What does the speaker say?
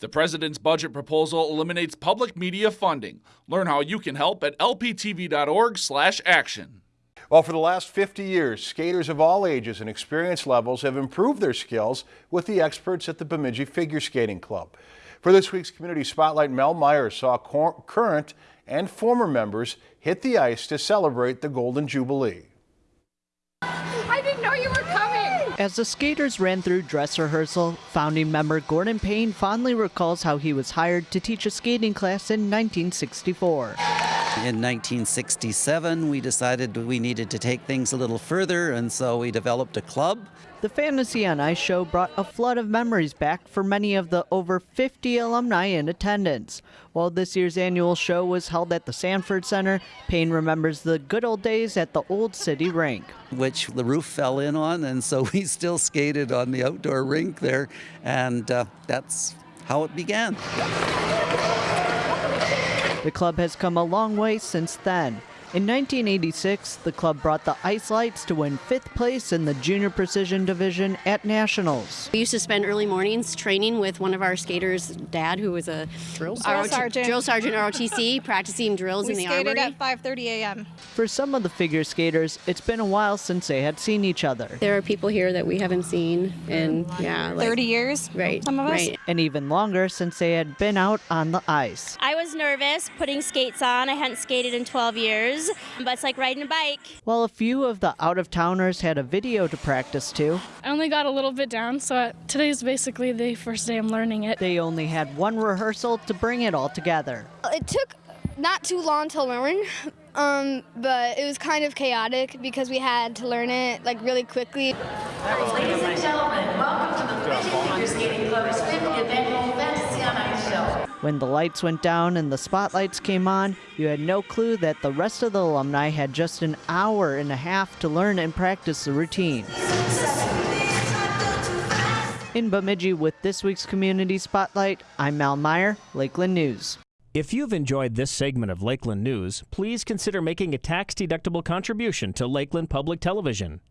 The president's budget proposal eliminates public media funding. Learn how you can help at lptv.org/action. Well, for the last 50 years, skaters of all ages and experience levels have improved their skills with the experts at the Bemidji Figure Skating Club. For this week's Community Spotlight, Mel Meyer saw current and former members hit the ice to celebrate the Golden Jubilee. I didn't know you were coming! As the skaters ran through dress rehearsal, founding member Gordon Payne fondly recalls how he was hired to teach a skating class in 1964. In 1967, we decided we needed to take things a little further, and so we developed a club. The Fantasy on Ice show brought a flood of memories back for many of the over 50 alumni in attendance. While this year's annual show was held at the Sanford Center, Payne remembers the good old days at the Old City Rink. Which the roof fell in on, and so we still skated on the outdoor rink there, and uh, that's how it began. The club has come a long way since then. In 1986, the club brought the Ice Lights to win fifth place in the Junior Precision Division at Nationals. We used to spend early mornings training with one of our skaters' dad, who was a drill sergeant, drill sergeant ROTC, practicing drills we in the skated armory. at 5:30 a.m. For some of the figure skaters, it's been a while since they had seen each other. There are people here that we haven't seen in yeah, like, 30 years. Right. Some of us. Right. And even longer since they had been out on the ice. I was nervous putting skates on. I hadn't skated in 12 years, but it's like riding a bike. While a few of the out of towners had a video to practice to, I only got a little bit down, so today's basically the first day I'm learning it. they only had one rehearsal to bring it all together. It took not too long to learn, um, but it was kind of chaotic because we had to learn it like really quickly. Ladies and gentlemen, welcome to the Bemidji Figure Skating Club's 50th annual When the lights went down and the spotlights came on, you had no clue that the rest of the alumni had just an hour and a half to learn and practice the routine. In Bemidji with this week's Community Spotlight, I'm Mal Meyer, Lakeland News. If you've enjoyed this segment of Lakeland News, please consider making a tax-deductible contribution to Lakeland Public Television.